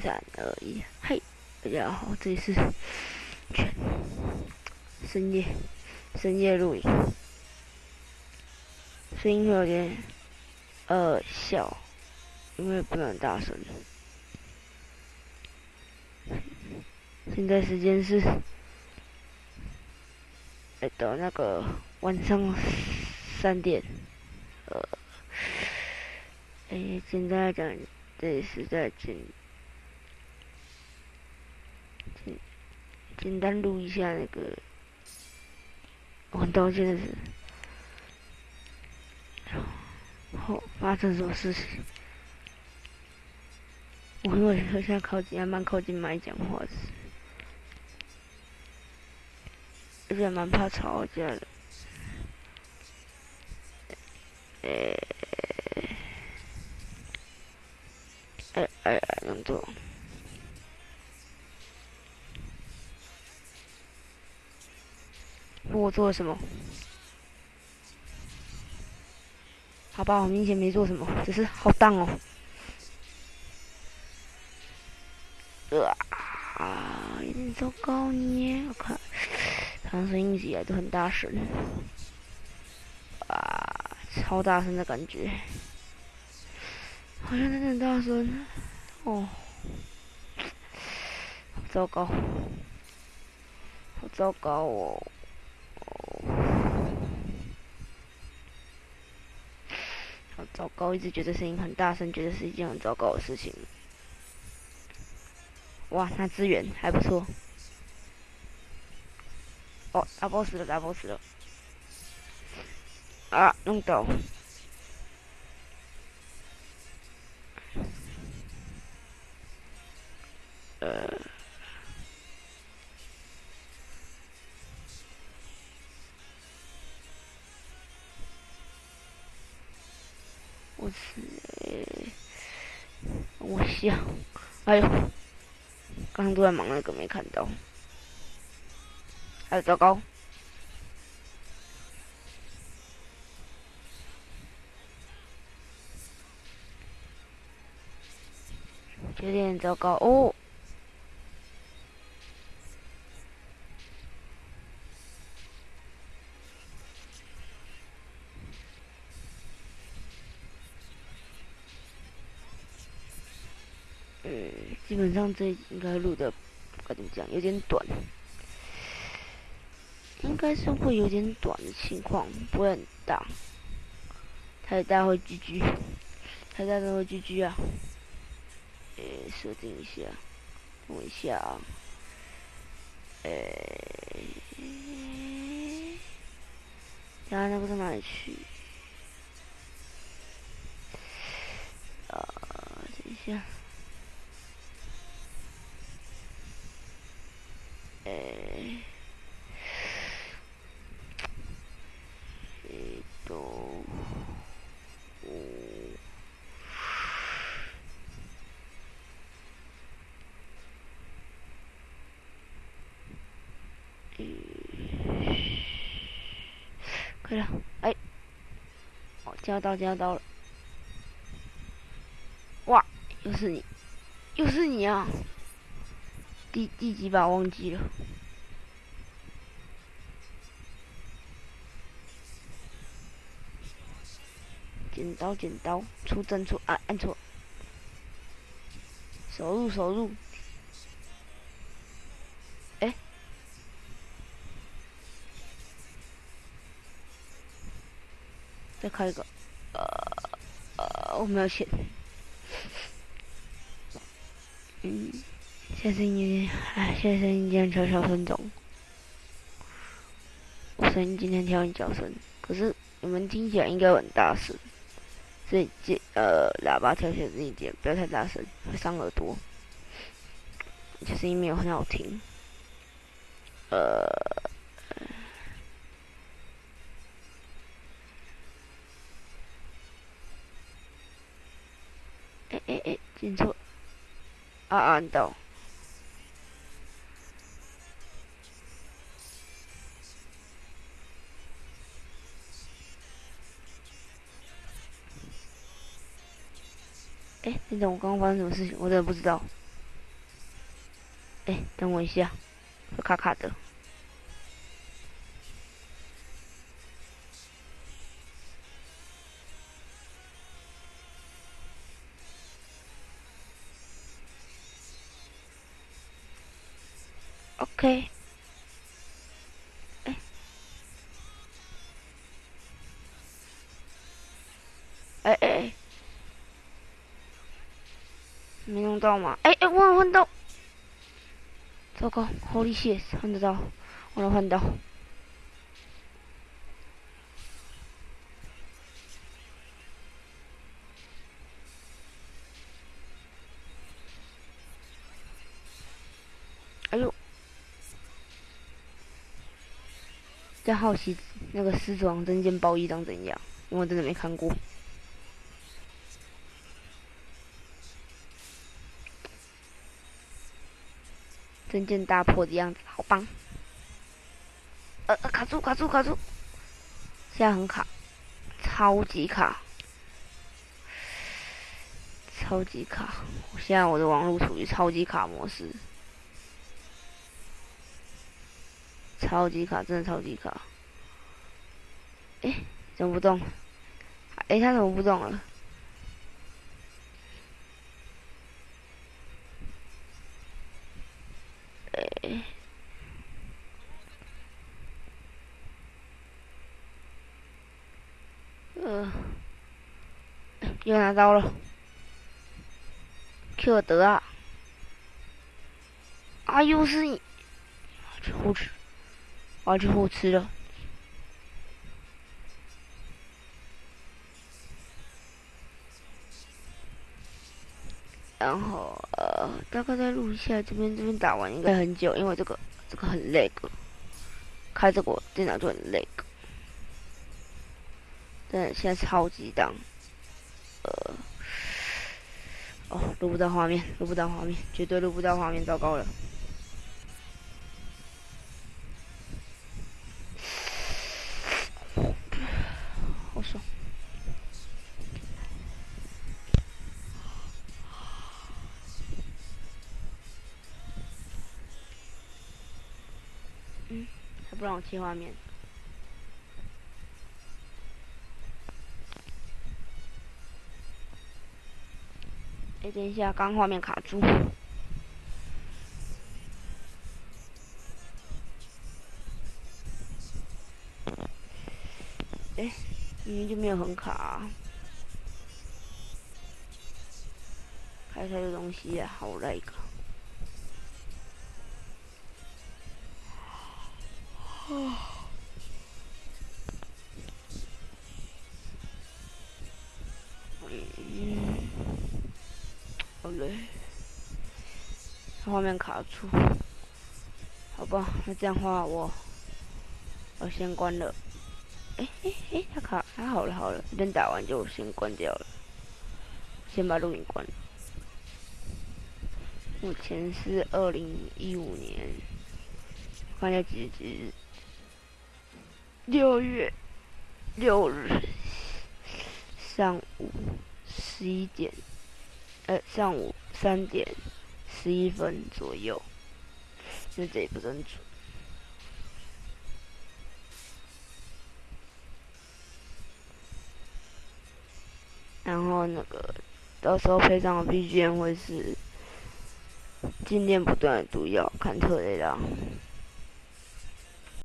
三二一，嘿，大家好，这里是深夜深夜录影，声音会有点呃小，因为不能大声。现在时间是，哎，到那个晚上三点，呃，哎，简单来讲，这是在简简简单录一下那个，我很道歉的是，后发生什么事情？我因为现在靠近，还蛮靠近麦讲话的。而且蛮怕吵架的，诶，哎哎哎，能做？我做了什么？好吧，我明显没做什么，只是好荡哦。啊，有点糟糕呢，我看。他声音起来都很大声，啊，超大声的感觉，好像真的很大声，哦，糟糕，好糟糕哦，糟糕，一直觉得声音很大声，觉得是一件很糟糕的事情。哇，那资源还不错。哦，打 boss 了，打 boss 了！啊，弄到！呃，我想，哎呦，刚刚都在忙那个，没看到。哎，糟糕！有点糟糕哦。基本上这应该录的该怎么讲，有点短。应该是会有点短的情况，不会很大。太大会 GG，太大都会 GG 啊。呃，设定一下，等一下啊。诶，然后那个到哪里去？啊，等一下。诶。可以了，哎，哦，交到交到了，哇，又是你，又是你啊！第第几把忘记了？剪刀剪刀，出针出啊，按错，手入手入。再开一个，呃呃，我没有钱。嗯，现在声音，哎，现在声音今天调小声中。我声音今天调很小声，可是你们听起来应该很大声。所以这呃，喇叭调小声一点，不要太大声，会伤耳朵。其实声音没有很好听。呃。哎哎，进错，啊啊，你到。哎，等等我刚刚发生什么事情？我真的不知道。哎，等我一下，卡卡的。OK。没用到吗？哎哎，我换到。糟糕，Holy shit，换得到，我能换到。哎呦！在好奇那个狮子王真剑包衣长怎样，因为我真的没看过。真剑大破的样子，好棒！呃，卡住，卡住，卡住！现在很卡，超级卡，超级卡！现在我的网络处于超级卡模式，超级卡，真的超级卡！哎，怎么不动？哎，他怎么不动了？呃，又拿到了，Q 得啊！啊，又是你，去护吃，我要去护吃了。然后呃，大概再录一下，这边这边打完应该很久，因为这个这个很累个，开这个电脑就很累个。但，现在超级档，呃，哦，录不到画面，录不到画面，绝对录不到画面，糟糕了。好爽。不让我切画面。哎，等一下，刚画面卡住。哎，明明就没有很卡。开开的东西啊，好累个。哦，嗯，好累。画面卡住，好吧，那这样话我我先关了。哎哎哎，它卡，它好了好了，这边打完就先关掉了，先把录音关。了。目前是二零一五年，看一下几日？六月六日上午十一点，呃，上午三点。十一分左右，就这也不很准。然后那个，到时候配上的 BGM 会是静电不断的毒药，看特雷拉。